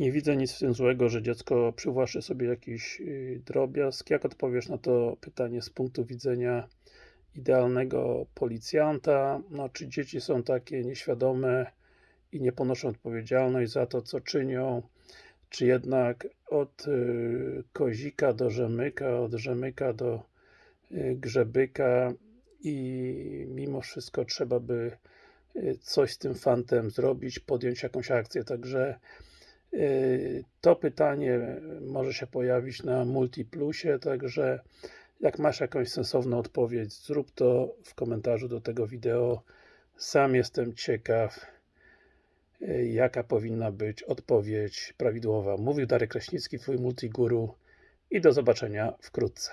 Nie widzę nic w tym złego, że dziecko przywłaszczy sobie jakiś yy, drobiazg. Jak odpowiesz na to pytanie z punktu widzenia idealnego policjanta? No, czy dzieci są takie nieświadome i nie ponoszą odpowiedzialność za to, co czynią? Czy jednak od yy, kozika do rzemyka, od rzemyka do yy, grzebyka i mimo wszystko trzeba by coś z tym fantem zrobić, podjąć jakąś akcję, także to pytanie może się pojawić na Multiplusie, także jak masz jakąś sensowną odpowiedź, zrób to w komentarzu do tego wideo. Sam jestem ciekaw, jaka powinna być odpowiedź prawidłowa. Mówił Darek Kraśnicki, Twój Multiguru i do zobaczenia wkrótce.